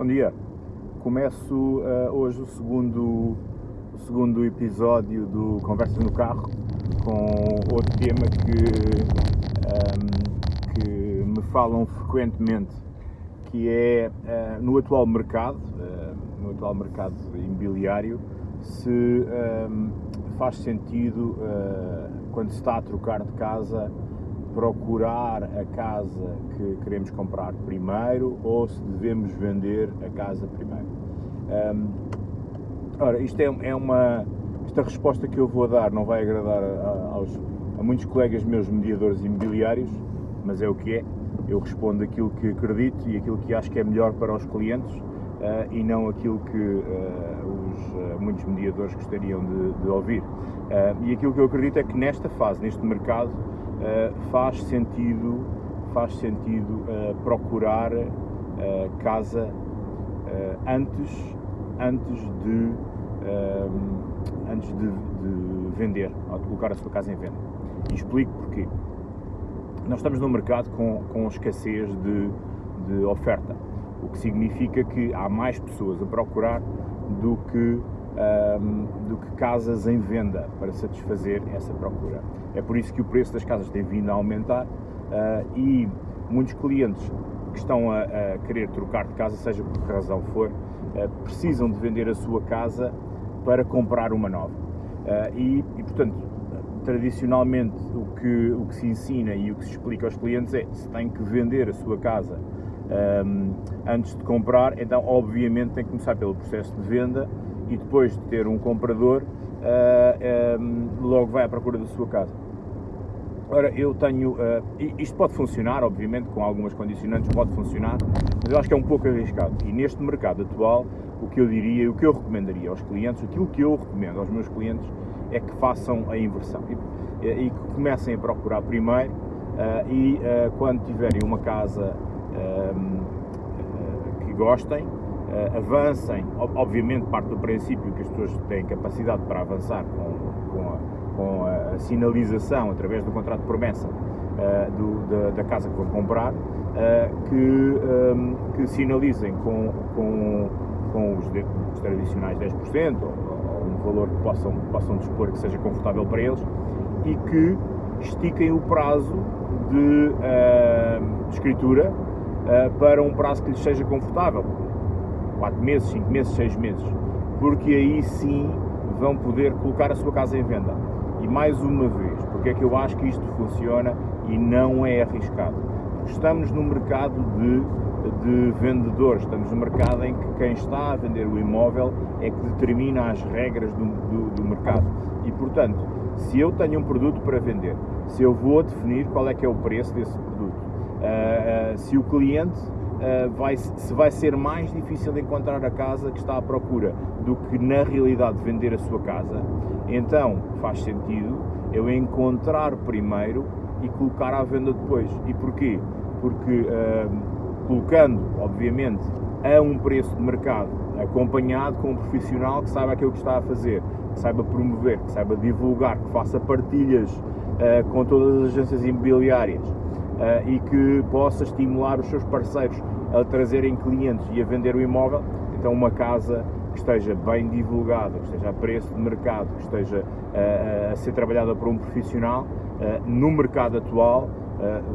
Bom dia. Começo uh, hoje o segundo, o segundo episódio do Conversas no Carro com outro tema que, um, que me falam frequentemente, que é uh, no atual mercado, uh, no atual mercado imobiliário, se um, faz sentido quando se está a trocar de casa procurar a casa que queremos comprar primeiro ou se devemos vender a casa primeiro. Um, ora, isto é, é, uma. Esta resposta que eu vou dar não vai agradar a, aos, a muitos colegas meus mediadores imobiliários, mas é o que é. Eu respondo aquilo que acredito e aquilo que acho que é melhor para os clientes uh, e não aquilo que uh, os, uh, muitos mediadores gostariam de, de ouvir. e aquilo que eu acredito é que nesta fase, neste mercado, faz sentido, faz sentido procurar casa antes, antes de antes de, de, vender ou de colocar a sua casa em venda. E explico porquê. Nós estamos num mercado com, com escassez de, de oferta, o que significa que há mais pessoas a procurar do que um, do que casas em venda para satisfazer essa procura. É por isso que o preço das casas tem vindo a aumentar uh, e muitos clientes que estão a, a, querer trocar de casa, seja por que razão for, uh, precisam de vender a sua casa para comprar uma nova. Uh, e, e, portanto, tradicionalmente o que, o que se ensina e o que se explica aos clientes é se tem que vender a sua casa um, antes de comprar, então obviamente tem que começar pelo processo de venda e depois de ter um comprador, uh, um, logo vai à procura da sua casa. Ora, eu tenho. Uh, isto pode funcionar, obviamente, com algumas condicionantes, pode funcionar, mas eu acho que é um pouco arriscado. E neste mercado atual, o que eu diria, o que eu recomendaria aos clientes, aquilo que eu recomendo aos meus clientes é que façam a inversão e, e que comecem a procurar primeiro uh, e uh, quando tiverem uma casa que gostem, uh, avancem, obviamente parte do princípio que as pessoas têm capacidade para avançar com, com, a, com a, sinalização através do contrato de promessa uh, do, da, da, casa que vão comprar, que, um, que sinalizem com, com, com os, os tradicionais 10% ou, um valor que possam, possam dispor que seja confortável para eles e que estiquem o prazo de, de escritura para um prazo que lhes seja confortável 4 meses, 5 meses, 6 meses, porque aí sim vão poder colocar a sua casa em venda. E mais uma vez, porque é que eu acho que isto funciona e não é arriscado? Estamos no mercado de, de vendedores, estamos no mercado em que quem está a vender o imóvel é que determina as regras do, do, do mercado. E portanto, se eu tenho um produto para vender, se eu vou definir qual é que é o preço desse uh, se o cliente uh, vai, se vai ser mais difícil encontrar a casa que está à procura do que na realidade vender a sua casa, então faz sentido eu encontrar primeiro e colocar à venda depois. E porquê? Porque uh, colocando, obviamente, a um preço de mercado, acompanhado com um profissional que saiba aquilo que está a fazer, que saiba promover, que saiba divulgar, que faça partilhas uh, com todas as agências imobiliárias, e que possa estimular os seus parceiros a trazerem clientes e a vender o imóvel, então uma casa que esteja bem divulgada, que esteja a preço de mercado, que esteja uh, a ser trabalhada por um profissional, uh, no mercado atual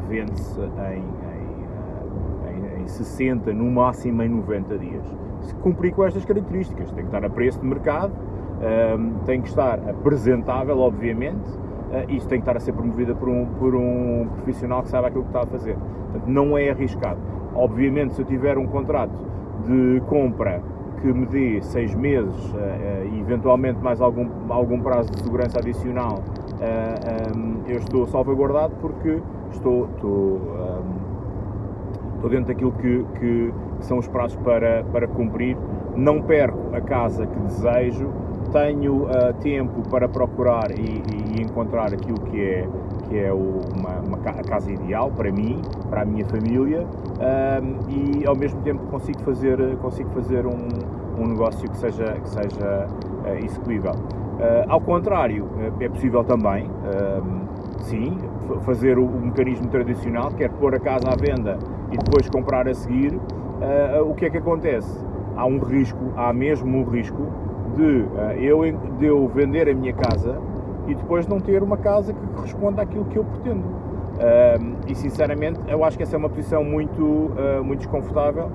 vende-se em, em, em 60, no máximo em 90 dias. Se cumprir com estas características, tem que estar a preço de mercado, tem que estar apresentável, obviamente, uh, isto tem que estar a ser promovida por um, por um profissional que sabe aquilo que está a fazer. Portanto, não é arriscado. Obviamente, se eu tiver um contrato de compra que me dê seis meses uh, uh, e eventualmente mais algum, algum prazo de segurança adicional, um, eu estou salvaguardado porque estou, estou, um, estou dentro daquilo que, que, são os prazos para, para cumprir. Não perco a casa que desejo, tenho uh, tempo para procurar e, e, encontrar aquilo que é, que é o, uma, uma, a casa ideal para mim, para a minha família uh, e ao mesmo tempo consigo fazer, consigo fazer um, um negócio que seja, que seja uh, execuível. ao contrário, é possível também, sim, fazer o, o mecanismo tradicional, que é pôr a casa à venda e depois comprar a seguir, uh, o que é que acontece? Há um risco, há mesmo um risco de, uh, eu, de eu vender a minha casa e depois não ter uma casa que corresponda àquilo que eu pretendo. Uh, e sinceramente, eu acho que essa é uma posição muito, muito desconfortável,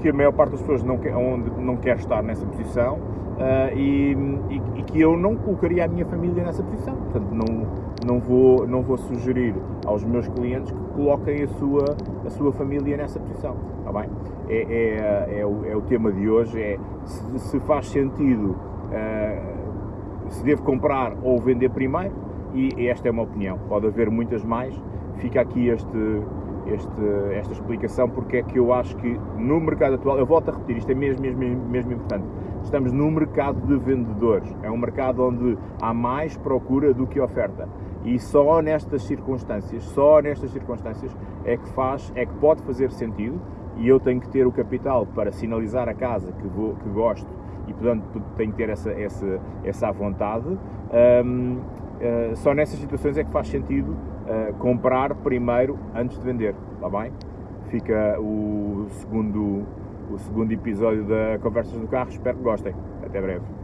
que a maior parte das pessoas não quer, onde, não quer estar nessa posição Uh, e, e, e, que eu não colocaria a minha família nessa posição. Portanto, não, não, vou, não vou sugerir aos meus clientes que coloquem a sua, a sua família nessa posição. Está bem? É, é, é, o, é o tema de hoje, é se, se faz sentido, uh, se devo comprar ou vender primeiro, e esta é uma opinião. Pode haver muitas mais. Fica aqui este, este, esta explicação porque é que eu acho que no mercado atual, eu volto a repetir, isto é mesmo, mesmo, mesmo importante, estamos num mercado de vendedores, é um mercado onde há mais procura do que oferta. E só nestas circunstâncias, só nestas circunstâncias é que faz, é que pode fazer sentido. E eu tenho que ter o capital para sinalizar a casa que, vou, que gosto e portanto tenho que ter essa, essa, essa vontade. Um, uh, só nessas situações é que faz sentido uh, comprar primeiro antes de vender, está bem? Fica o segundo, o segundo episódio da Conversas do Carro, espero que gostem. Até breve.